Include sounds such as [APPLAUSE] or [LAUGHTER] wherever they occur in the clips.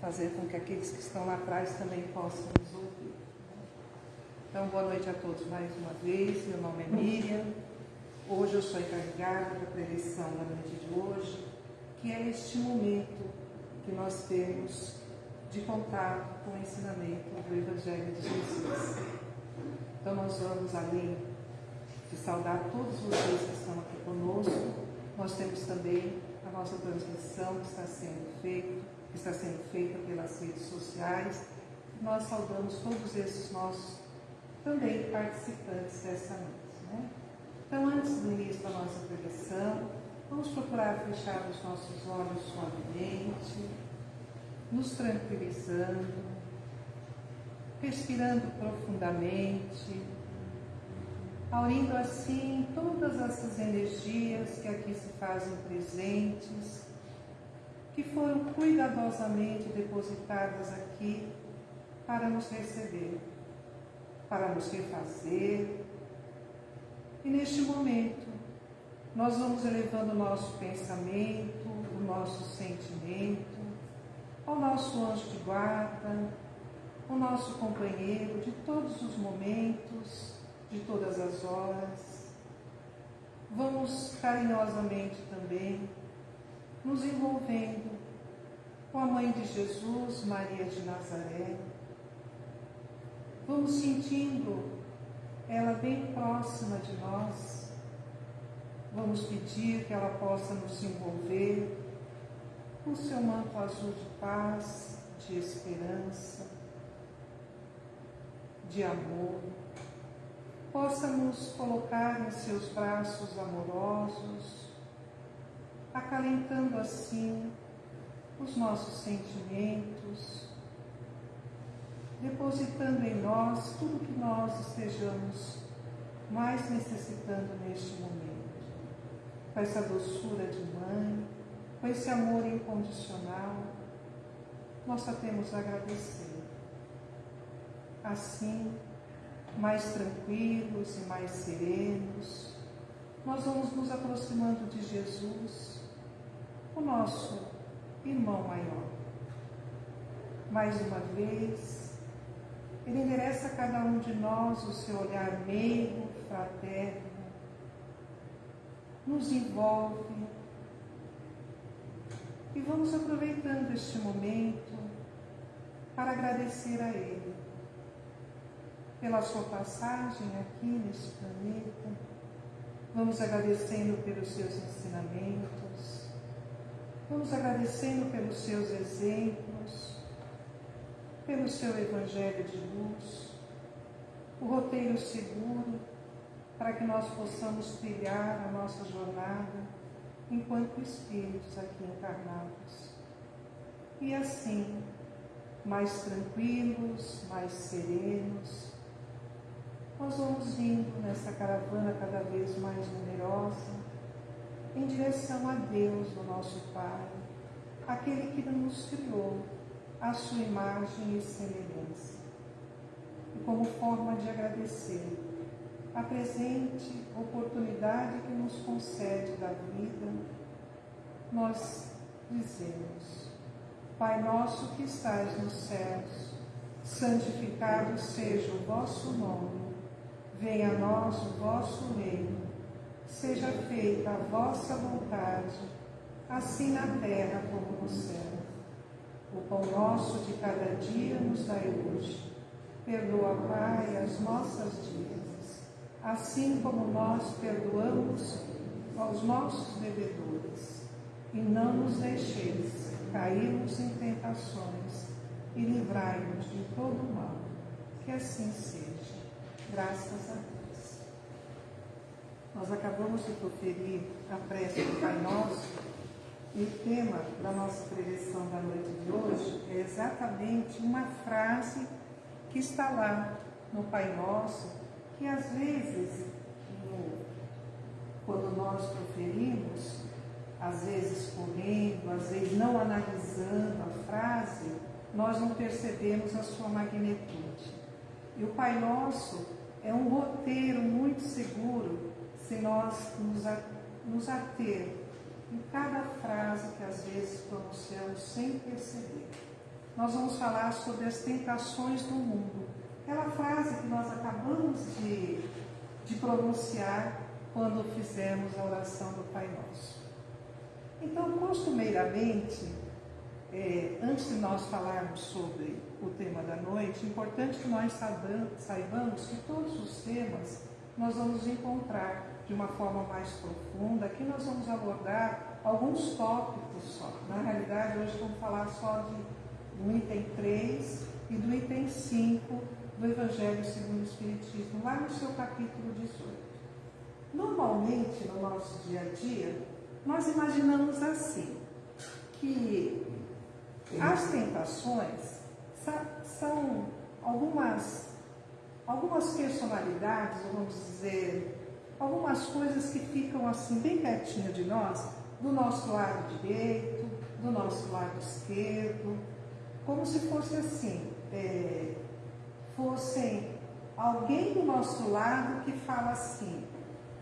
fazer com que aqueles que estão lá atrás também possam nos ouvir. Então, boa noite a todos mais uma vez. Meu nome é Miriam. Hoje eu sou encarregada da preleção da noite de hoje, que é este momento que nós temos de contato com o ensinamento do Evangelho de Jesus. Então, nós vamos, além de saudar todos vocês que estão aqui conosco, nós temos também a nossa transmissão que está sendo feita, que está sendo feita pelas redes sociais. Nós saudamos todos esses nossos também participantes dessa noite. Né? Então, antes do início da nossa pregação, vamos procurar fechar os nossos olhos suavemente, nos tranquilizando, respirando profundamente, aurindo assim todas essas energias que aqui se fazem presentes, que foram cuidadosamente depositadas aqui para nos receber, para nos refazer. E neste momento, nós vamos elevando o nosso pensamento, o nosso sentimento, ao nosso anjo de guarda, o nosso companheiro de todos os momentos, de todas as horas. Vamos carinhosamente também nos envolvendo com a Mãe de Jesus, Maria de Nazaré. Vamos sentindo ela bem próxima de nós. Vamos pedir que ela possa nos envolver com seu manto azul de paz, de esperança, de amor possa nos colocar em seus braços amorosos, acalentando assim os nossos sentimentos, depositando em nós tudo que nós estejamos mais necessitando neste momento. Com essa doçura de mãe, com esse amor incondicional, nós só temos a agradecer. Assim, mais tranquilos e mais serenos, nós vamos nos aproximando de Jesus, o nosso irmão maior. Mais uma vez, ele endereça a cada um de nós o seu olhar meigo, fraterno, nos envolve e vamos aproveitando este momento para agradecer a Ele pela sua passagem aqui neste planeta. Vamos agradecendo pelos seus ensinamentos, vamos agradecendo pelos seus exemplos, pelo seu evangelho de luz, o roteiro seguro para que nós possamos trilhar a nossa jornada enquanto espíritos aqui encarnados. E assim, mais tranquilos, mais serenos, nós vamos indo nessa caravana cada vez mais numerosa em direção a Deus, o nosso Pai, aquele que nos criou a sua imagem e semelhança. E como forma de agradecer a presente oportunidade que nos concede da vida, nós dizemos: Pai nosso que estais nos céus, santificado seja o vosso nome Venha a nós o vosso reino, seja feita a vossa vontade, assim na terra como no céu. O pão nosso de cada dia nos dai hoje. Perdoa, Pai, as nossas dívidas, assim como nós perdoamos aos nossos devedores. E não nos deixeis cairmos em tentações, e livrai-nos de todo mal. Que assim seja. Graças a Deus. Nós acabamos de proferir a prece do Pai Nosso e o tema da nossa preleção da noite de hoje é exatamente uma frase que está lá no Pai Nosso, que às vezes, no, quando nós proferimos, às vezes correndo, às vezes não analisando a frase, nós não percebemos a sua magnitude. E o Pai Nosso é um roteiro muito seguro se nós nos, nos ater em cada frase que às vezes pronunciamos sem perceber. nós vamos falar sobre as tentações do mundo. Aquela frase que nós acabamos de, de pronunciar quando fizemos a oração do Pai Nosso. Então, costumeiramente, é, antes de nós falarmos sobre o tema da noite, é importante que nós saibamos que todos os temas nós vamos encontrar de uma forma mais profunda. Aqui nós vamos abordar alguns tópicos só. Na realidade, hoje vamos falar só de, do item 3 e do item 5 do Evangelho segundo o Espiritismo, lá no seu capítulo 18. Normalmente, no nosso dia a dia, nós imaginamos assim, que as tentações são algumas, algumas personalidades, vamos dizer, algumas coisas que ficam assim bem pertinho de nós, do nosso lado direito, do nosso lado esquerdo, como se fosse assim, é, fossem alguém do nosso lado que fala assim,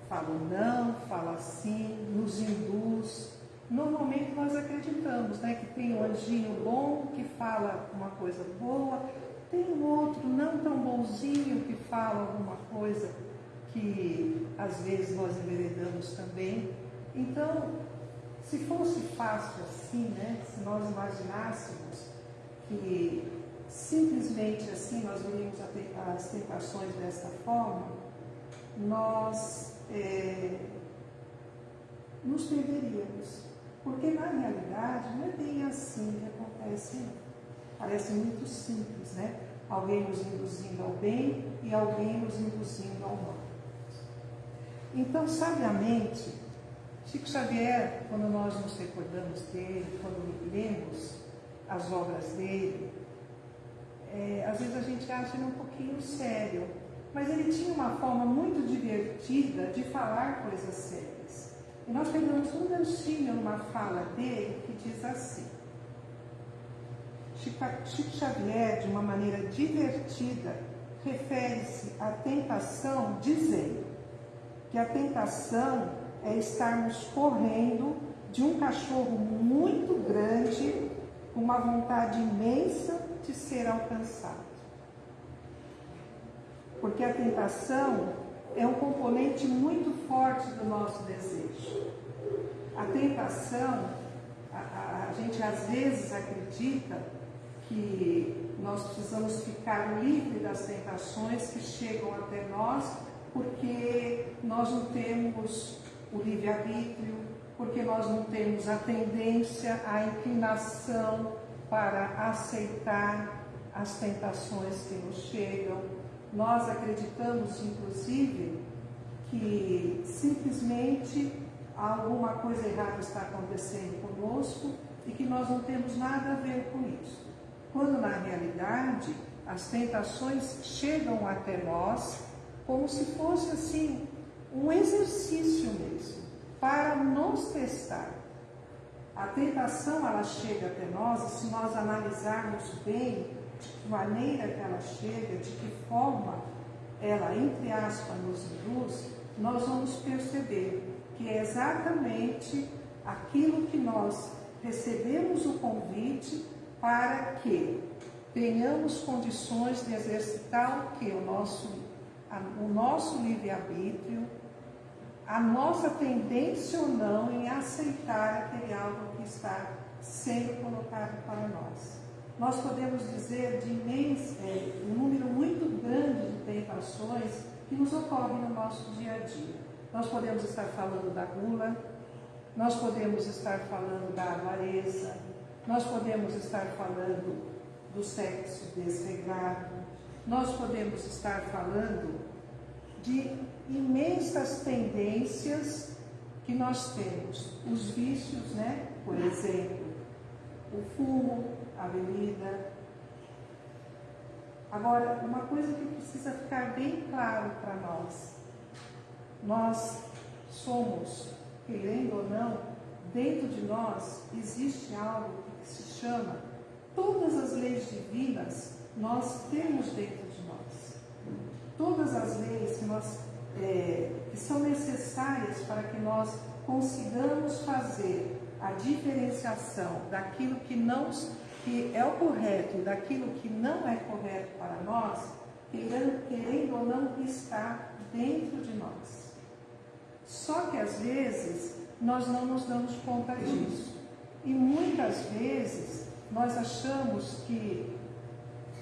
fala não, fala assim, nos induz. Normalmente nós acreditamos né, que tem um anjinho bom que fala uma coisa boa, tem um outro não tão bonzinho que fala alguma coisa que às vezes nós enveredamos também. Então, se fosse fácil assim, né, se nós imaginássemos que simplesmente assim nós veríamos as tentações desta forma, nós é, nos perderíamos. Porque na realidade não é bem assim que acontece. Parece muito simples, né? Alguém nos induzindo ao bem e alguém nos induzindo ao mal. Então, sabiamente, Chico Xavier, quando nós nos recordamos dele, quando lemos as obras dele, é, às vezes a gente acha ele um pouquinho sério, mas ele tinha uma forma muito divertida de falar coisas sérias. E nós pegamos um ganchinho numa fala dele que diz assim: Chico Xavier, de uma maneira divertida, refere-se à tentação dizendo que a tentação é estarmos correndo de um cachorro muito grande, com uma vontade imensa de ser alcançado. Porque a tentação é um componente muito forte do nosso desejo. A tentação, a, a, a gente às vezes acredita que nós precisamos ficar livre das tentações que chegam até nós, porque nós não temos o livre-arbítrio, porque nós não temos a tendência, a inclinação para aceitar as tentações que nos chegam. Nós acreditamos, inclusive, que simplesmente alguma coisa errada está acontecendo conosco e que nós não temos nada a ver com isso. Quando na realidade as tentações chegam até nós como se fosse assim um exercício mesmo para nos testar. A tentação ela chega até nós e se nós analisarmos bem de que maneira que ela chega, de que forma ela, entre aspas, nos induz, nós vamos perceber que é exatamente aquilo que nós recebemos o convite para que tenhamos condições de exercitar o que? O nosso, o nosso livre-arbítrio, a nossa tendência ou não em aceitar aquele algo que está sendo colocado para nós. Nós podemos dizer de imenso, é, um número muito grande de tentações que nos ocorrem no nosso dia a dia. Nós podemos estar falando da gula, nós podemos estar falando da avareza, nós podemos estar falando do sexo desregrado, nós podemos estar falando de imensas tendências que nós temos. Os vícios, né? Por exemplo, o fumo, a bebida. Agora, uma coisa que precisa ficar bem claro para nós. Nós somos, querendo ou não, dentro de nós existe algo que se chama todas as leis divinas nós temos dentro de nós. Todas as leis que nós é, que são necessárias para que nós consigamos fazer a diferenciação daquilo que não que é o correto e daquilo que não é correto para nós, querendo ou não, está dentro de nós. Só que às vezes nós não nos damos conta disso. E muitas vezes nós achamos que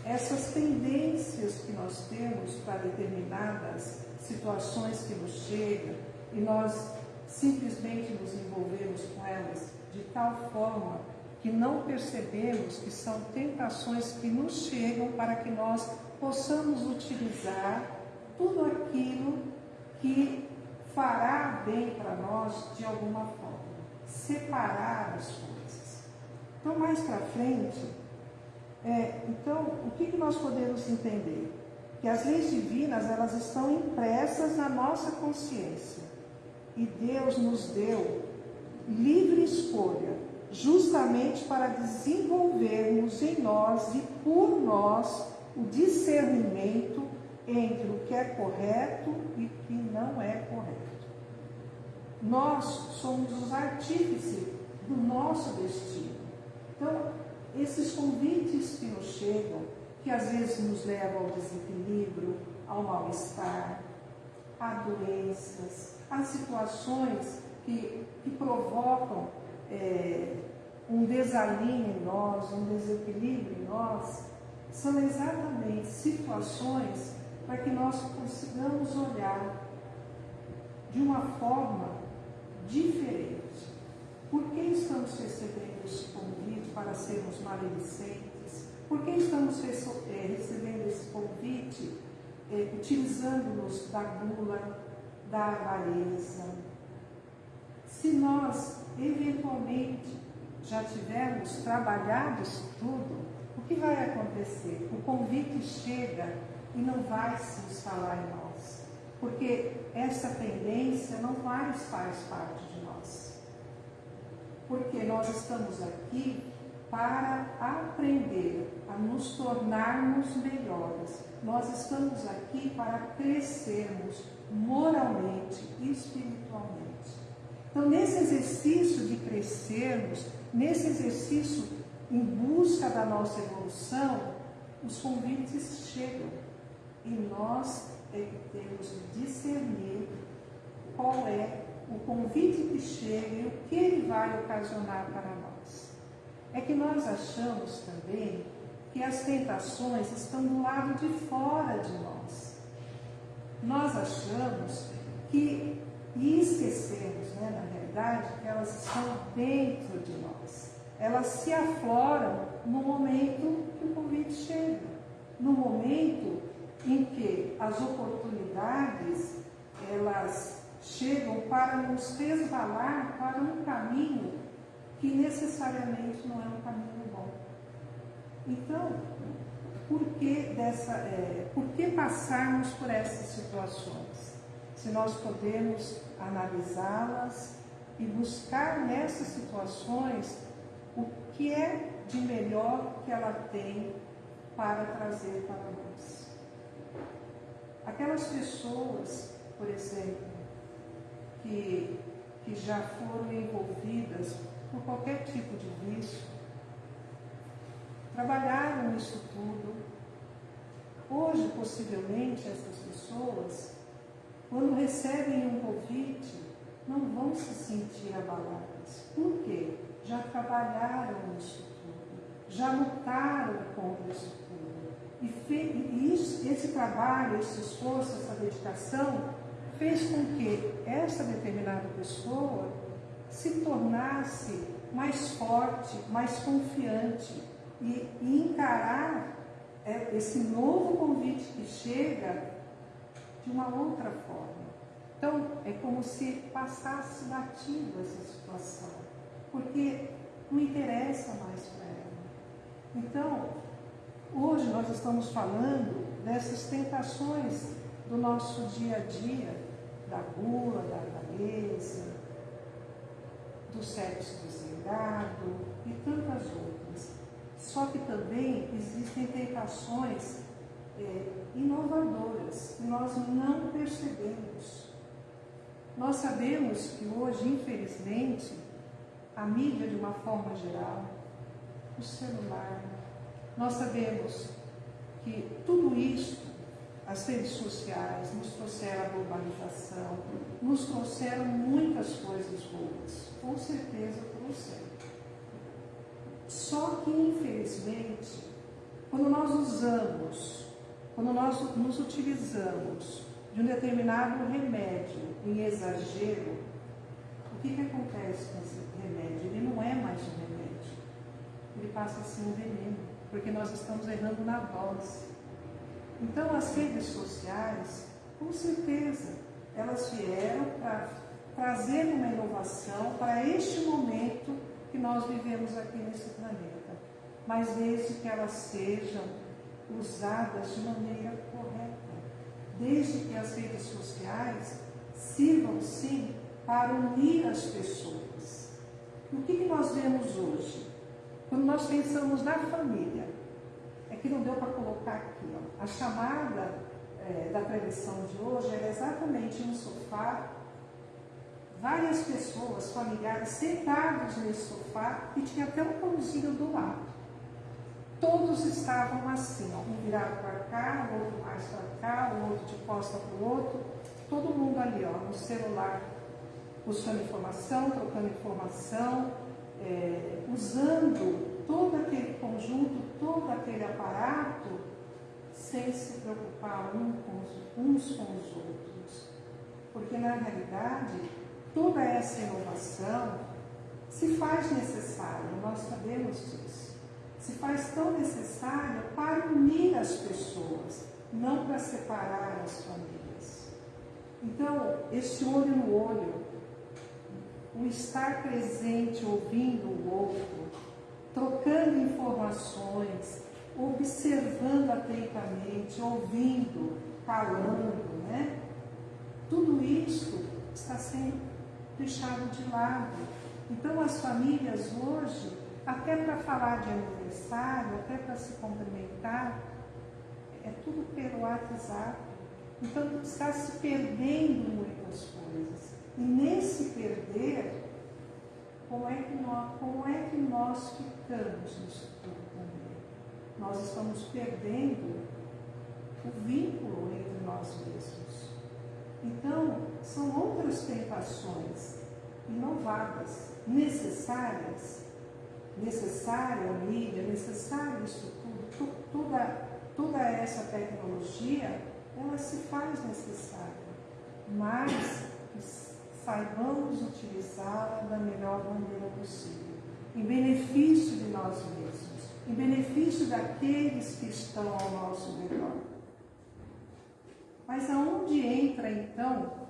essas tendências que nós temos para determinadas situações que nos chegam e nós simplesmente nos envolvemos com elas de tal forma que não percebemos que são tentações que nos chegam para que nós possamos utilizar tudo aquilo que fará bem para nós de alguma forma. Separar as coisas. Então, mais para frente, é, então, o que, que nós podemos entender? Que as leis divinas, elas estão impressas na nossa consciência. E Deus nos deu livre escolha, justamente para desenvolvermos em nós e por nós o discernimento entre o que é correto e o que não é correto. Nós somos os artífices do nosso destino. Então, esses convites que nos chegam, que às vezes nos levam ao desequilíbrio, ao mal-estar, a doenças, a situações que, que provocam é, um desalinho em nós, um desequilíbrio em nós, são exatamente situações para que nós consigamos olhar de uma forma diferente. Por que estamos recebendo esse convite para sermos maledicentes? Por que estamos é, recebendo esse convite é, utilizando-nos da gula, da avareza? Se nós, eventualmente, já tivermos trabalhado isso tudo, o que vai acontecer? O convite chega e não vai se instalar em nós, porque essa tendência não mais faz parte. Porque nós estamos aqui para aprender a nos tornarmos melhores. Nós estamos aqui para crescermos moralmente e espiritualmente. Então, nesse exercício de crescermos, nesse exercício em busca da nossa evolução, os convites chegam e nós que temos de discernir qual é o convite que chega e o que ele vai ocasionar para nós. É que nós achamos também que as tentações estão do lado de fora de nós. Nós achamos que, e esquecemos, né, na realidade, que elas estão dentro de nós. Elas se afloram no momento que o convite chega. No momento em que as oportunidades elas chegam para nos resvalar para um caminho que necessariamente não é um caminho bom. Então, por que, dessa, é, por que passarmos por essas situações? Se nós podemos analisá-las e buscar nessas situações o que é de melhor que ela tem para trazer para nós. Aquelas pessoas, por exemplo, que, que já foram envolvidas por qualquer tipo de vício, trabalharam nisso tudo. Hoje, possivelmente, essas pessoas, quando recebem um convite, não vão se sentir abaladas. Por quê? Já trabalharam nisso tudo, já lutaram contra isso tudo. E, e isso, esse trabalho, esse esforço, essa dedicação fez com que essa determinada pessoa se tornasse mais forte, mais confiante e, e encarar é, esse novo convite que chega de uma outra forma. Então, é como se passasse batido essa situação, porque não interessa mais para ela. Então, Hoje nós estamos falando dessas tentações do nosso dia a dia, da gula, da avareza, do sexo desligado e tantas outras. Só que também existem tentações é, inovadoras que nós não percebemos. Nós sabemos que hoje, infelizmente, a mídia, de uma forma geral, o celular. Nós sabemos que tudo isso, as redes sociais, nos trouxeram a globalização, nos trouxeram muitas coisas boas. Com certeza trouxeram. Só que, infelizmente, quando nós usamos, quando nós nos utilizamos de um determinado remédio em exagero, o que, que acontece com esse remédio? Ele não é mais um remédio, ele passa a ser um veneno, porque nós estamos errando na dose. Então, as redes sociais, com certeza, elas vieram para trazer uma inovação para este momento que nós vivemos aqui nesse planeta mas desde que elas sejam usadas de maneira correta, desde que as redes sociais sirvam sim para unir as pessoas. o que, que nós vemos hoje? Quando nós pensamos na família, que não deu para colocar aqui, ó, a chamada é, da prevenção de hoje era exatamente no sofá, várias pessoas, familiares, sentados nesse sofá e tinha até um pãozinho do lado. Todos estavam assim, ó, um virado para cá, o outro mais para cá, o outro de costa para o outro, todo mundo ali, ó, no celular, buscando informação, trocando informação, é, usando todo aquele conjunto, todo aquele aparato, sem se preocupar uns com os outros. Porque, na realidade, toda essa inovação se faz necessária, nós sabemos disso se faz tão necessária para unir as pessoas, não para separar as famílias. Então, esse olho no olho, o estar presente, ouvindo o outro, trocando informações, observando atentamente, ouvindo, falando, né? Tudo isso está sendo deixado de lado. Então, as famílias hoje até para falar de aniversário, até para se cumprimentar, é tudo pelo WhatsApp. Então está se perdendo muitas coisas. E nesse perder, como é que nós, como é que nós ficamos tudo também? Nós estamos perdendo o vínculo entre nós mesmos. Então, são outras tentações inovadas, necessárias, necessária a mídia, necessário isso tudo, toda, toda essa tecnologia, ela se faz necessária, mas saibamos utilizá-la da melhor maneira possível, em benefício de nós mesmos, em benefício daqueles que estão ao nosso redor. Mas aonde entra então,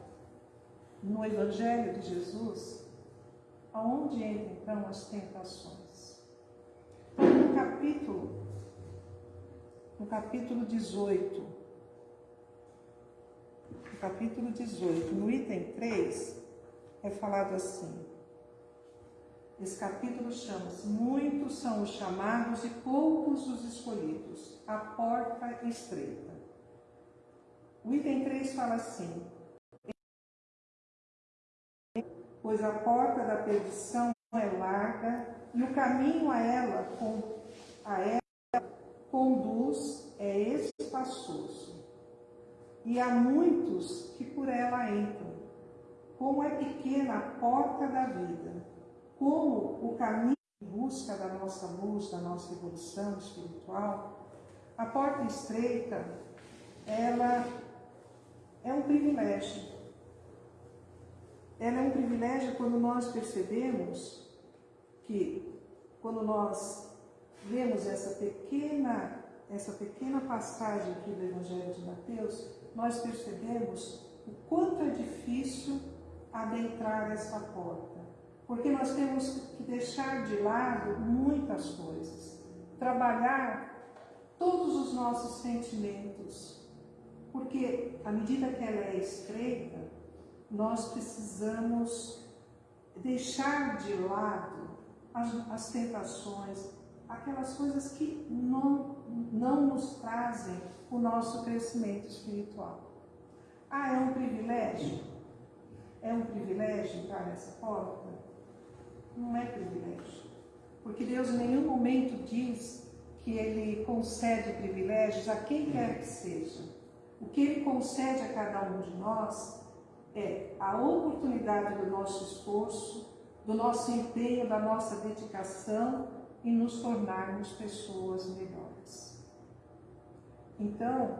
no Evangelho de Jesus, aonde entra então as tentações? no capítulo, no capítulo 18, no capítulo 18, no item 3, é falado assim. Esse capítulo chama-se Muitos são os chamados e poucos os escolhidos. A porta estreita. O item 3 fala assim: Pois a porta da perdição é larga e o caminho a ela, a ela conduz é espaçoso. E há muitos que por ela entram. Como é pequena a porta da vida, como o caminho em busca da nossa luz, da nossa evolução espiritual, a porta estreita, ela é um privilégio. Ela é um privilégio quando nós percebemos que quando nós lemos essa pequena, essa pequena passagem aqui do Evangelho de Mateus, nós percebemos o quanto é difícil adentrar essa porta. Porque nós temos que deixar de lado muitas coisas, trabalhar todos os nossos sentimentos, porque à medida que ela é estreita, nós precisamos deixar de lado as, as tentações, aquelas coisas que não, não nos trazem o nosso crescimento espiritual. Ah, é um privilégio? É um privilégio entrar nessa porta? Não é privilégio. porque Deus em nenhum momento diz que Ele concede privilégios a quem quer que seja. O que Ele concede a cada um de nós é a oportunidade do nosso esforço, do nosso empenho, da nossa dedicação em nos tornarmos pessoas melhores. Então,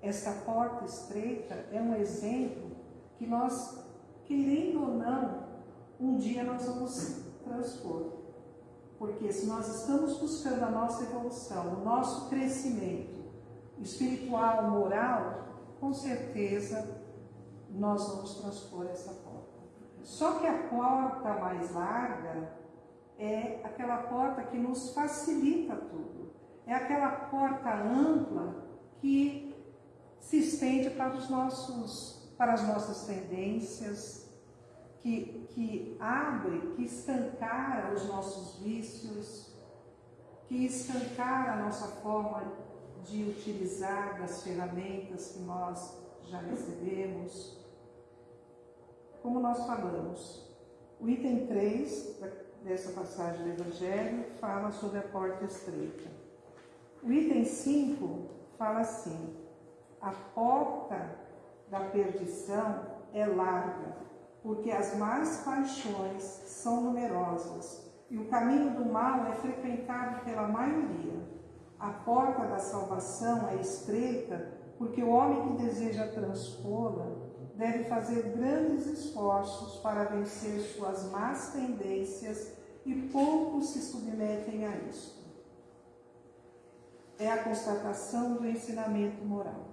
essa porta estreita é um exemplo que nós, querendo ou não, um dia nós vamos transpor. Porque se nós estamos buscando a nossa evolução, o nosso crescimento espiritual, moral, com certeza nós vamos transpor essa porta. Só que a porta mais larga é aquela porta que nos facilita tudo. É aquela porta ampla que se estende para os nossos, para as nossas tendências, que, que abre, que escancara os nossos vícios, que escancara a nossa forma de utilizar das ferramentas que nós já recebemos. Como nós falamos, o item 3 dessa passagem do Evangelho fala sobre a porta estreita. O item 5 fala assim: a porta da perdição é larga, porque as más paixões são numerosas e o caminho do mal é frequentado pela maioria. A porta da salvação é estreita, porque o homem que deseja transpô-la deve fazer grandes esforços para vencer suas más tendências e poucos se submetem a isto. É a constatação do ensinamento moral.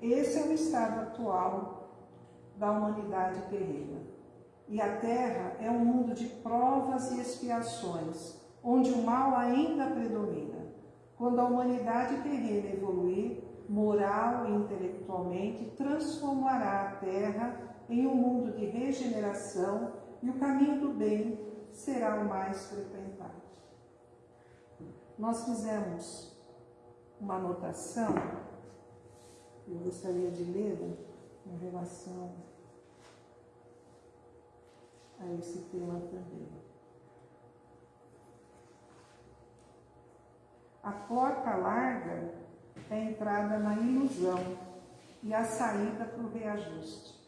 Esse é o estado atual da humanidade terrena. E a Terra é um mundo de provas e expiações, onde o mal ainda predomina. Quando a humanidade terrena evoluir, moral e intelectualmente, transformará a Terra em um mundo de regeneração e o caminho do bem será o mais frequentado. Nós fizemos uma anotação, eu gostaria de ler em relação a esse tema também. A porta larga é a entrada na ilusão e a saída para o reajuste.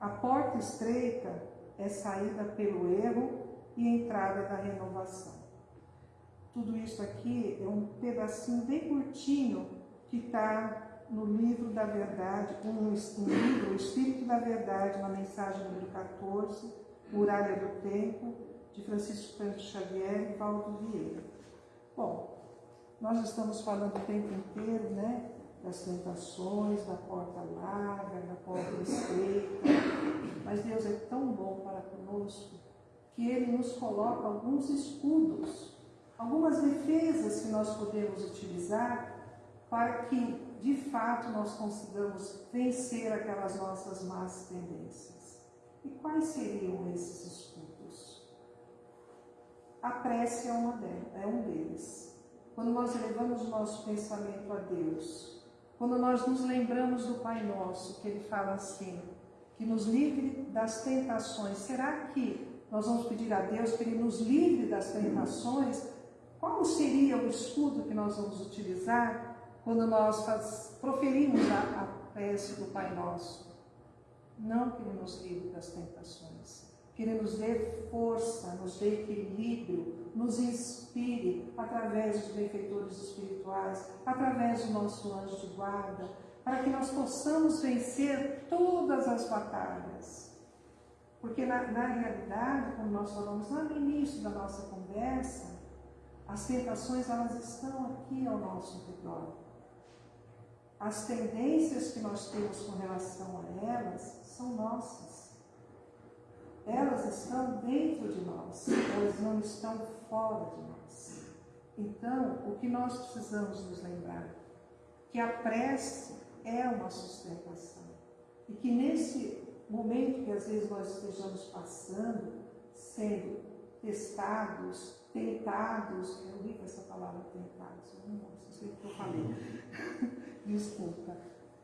A porta estreita é saída pelo erro e entrada da renovação. Tudo isso aqui é um pedacinho bem curtinho que está no livro da verdade, um, um livro, o Espírito da Verdade, na mensagem número 14, Muralha do Tempo, de Francisco Cândido Xavier e Valdo Vieira. Bom, nós estamos falando o tempo inteiro, né? Das tentações, da porta larga, da porta estreita. Mas Deus é tão bom para conosco que Ele nos coloca alguns escudos, algumas defesas que nós podemos utilizar para que, de fato, nós consigamos vencer aquelas nossas más tendências. E quais seriam esses escudos? A prece é, uma delas, é um deles quando nós elevamos o nosso pensamento a Deus, quando nós nos lembramos do Pai Nosso, que Ele fala assim, que nos livre das tentações, será que nós vamos pedir a Deus que Ele nos livre das tentações? Qual seria o escudo que nós vamos utilizar quando nós proferimos a, a prece do Pai Nosso? Não que Ele nos livre das tentações, que Ele nos dê força, nos dê equilíbrio, nos inspire através dos benfeitores espirituais, através do nosso anjo de guarda, para que nós possamos vencer todas as batalhas. Porque na, na realidade, como nós falamos lá no início da nossa conversa, as tentações elas estão aqui ao nosso redor. As tendências que nós temos com relação a elas são nossas elas estão dentro de nós, elas não estão fora de nós. Então, o que nós precisamos nos lembrar? Que a prece é uma sustentação. E que nesse momento que às vezes nós estejamos passando, sendo testados, tentados, eu li essa palavra tentados, eu não sei o que eu falei, [LAUGHS] desculpa,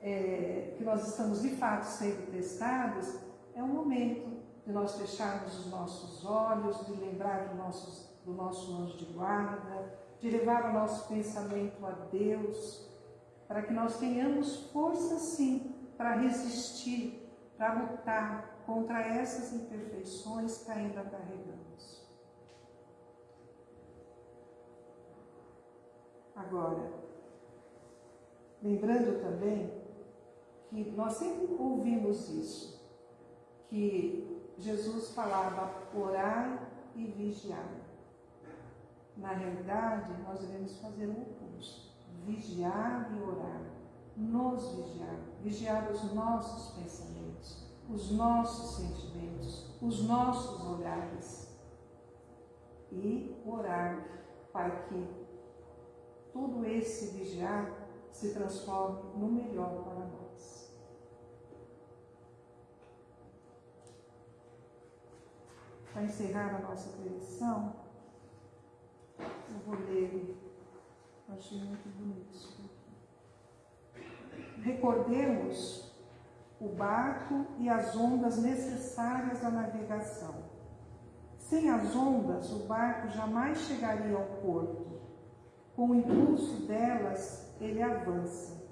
é, que nós estamos de fato sendo testados, é um momento de nós fecharmos os nossos olhos, de lembrar dos nossos do nosso anjo de guarda, de levar o nosso pensamento a Deus, para que nós tenhamos força sim para resistir, para lutar contra essas imperfeições que ainda carregamos. Agora, lembrando também que nós sempre ouvimos isso, que Jesus falava orar e vigiar. Na realidade, nós devemos fazer o oposto, vigiar e orar, nos vigiar, vigiar os nossos pensamentos, os nossos sentimentos, os nossos olhares e orar para que todo esse vigiar se transforme no melhor para nós. Para encerrar a nossa preleção, eu vou ler, achei muito bonito isso aqui. Recordemos o barco e as ondas necessárias à navegação. Sem as ondas, o barco jamais chegaria ao porto. Com o impulso delas, ele avança.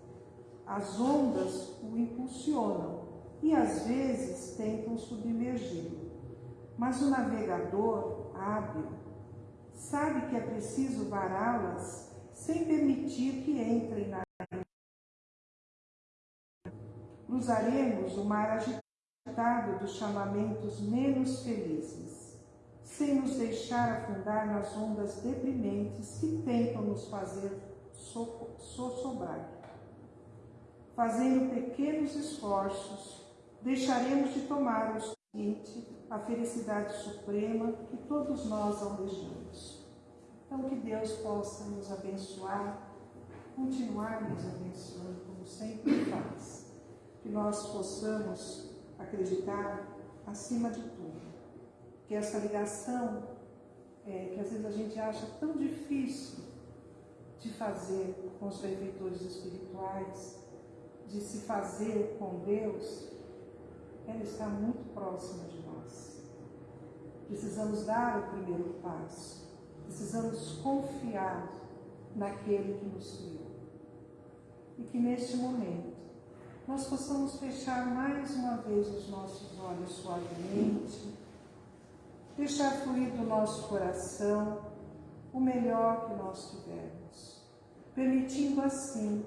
As ondas o impulsionam e às vezes tentam submergir. Mas o navegador hábil sabe que é preciso vará-las sem permitir que entrem na Cruzaremos o mar agitado dos chamamentos menos felizes, sem nos deixar afundar nas ondas deprimentes que tentam nos fazer sossobrar. Fazendo pequenos esforços, deixaremos de tomar os a felicidade suprema que todos nós almejamos. Então, que Deus possa nos abençoar, continuar nos abençoando, como sempre faz. Que nós possamos acreditar, acima de tudo, que essa ligação, é, que às vezes a gente acha tão difícil de fazer com os benfeitores espirituais, de se fazer com Deus, ela está muito próxima de nós. Precisamos dar o primeiro passo. Precisamos confiar naquele que nos criou. E que neste momento nós possamos fechar mais uma vez os nossos olhos suavemente, deixar fluir do nosso coração o melhor que nós tivermos, permitindo assim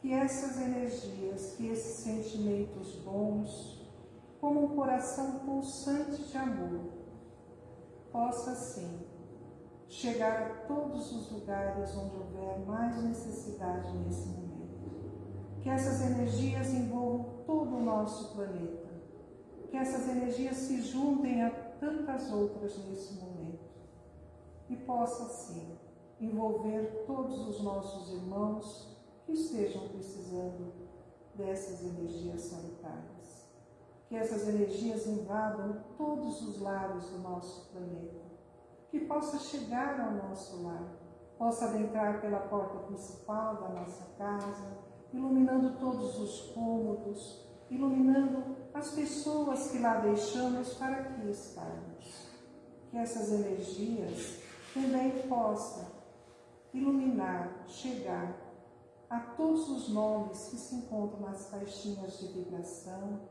que essas energias, que esses sentimentos bons, como um coração pulsante de amor, possa sim chegar a todos os lugares onde houver mais necessidade nesse momento. Que essas energias envolvam todo o nosso planeta. Que essas energias se juntem a tantas outras nesse momento. E possa sim envolver todos os nossos irmãos que estejam precisando dessas energias sanitárias. Que essas energias invadam todos os lares do nosso planeta. Que possa chegar ao nosso lar, possa adentrar pela porta principal da nossa casa, iluminando todos os cômodos, iluminando as pessoas que lá deixamos para aqui estarmos. Que essas energias também possam iluminar, chegar a todos os nomes que se encontram nas caixinhas de vibração,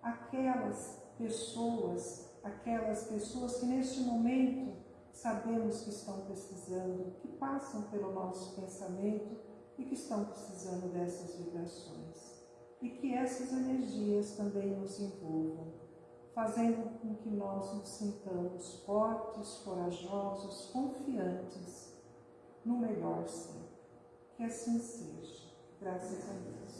aquelas pessoas, aquelas pessoas que neste momento sabemos que estão precisando, que passam pelo nosso pensamento e que estão precisando dessas vibrações. E que essas energias também nos envolvam, fazendo com que nós nos sintamos fortes, corajosos, confiantes no melhor sempre. Que assim seja. Graças a Deus.